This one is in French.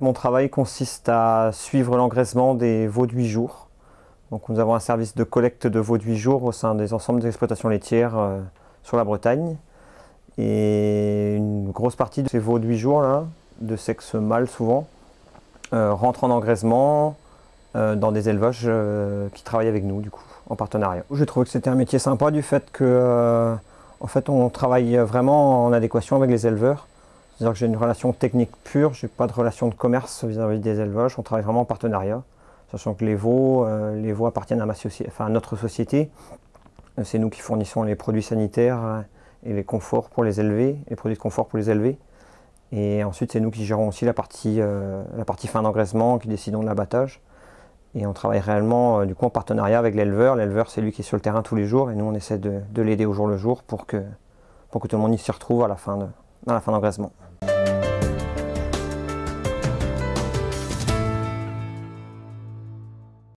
mon travail consiste à suivre l'engraissement des veaux de 8 jours. Nous avons un service de collecte de veaux de 8 jours au sein des ensembles des exploitations laitières euh, sur la Bretagne. Et une grosse partie de ces veaux de 8 jours, là, de sexe mâle souvent, euh, rentrent en engraissement euh, dans des élevages qui travaillent avec nous du coup, en partenariat. J'ai trouvé que c'était un métier sympa du fait que fait, on travaille vraiment en adéquation avec les éleveurs. C'est-à-dire que j'ai une relation technique pure, je n'ai pas de relation de commerce vis-à-vis des élevages, on travaille vraiment en partenariat. Sachant que les veaux, euh, les veaux appartiennent à, notre société. C'est nous qui fournissons les produits sanitaires euh, et les conforts pour les élever, les produits de confort pour les élever. Et ensuite, c'est nous qui gérons aussi la partie, euh, la partie fin d'engraissement, qui décidons de l'abattage. Et on travaille réellement du coup en partenariat avec l'éleveur. L'éleveur, c'est lui qui est sur le terrain tous les jours et nous, on essaie de, l'aider au jour le jour pour que, pour que tout le monde y s'y retrouve à la fin d'engraissement.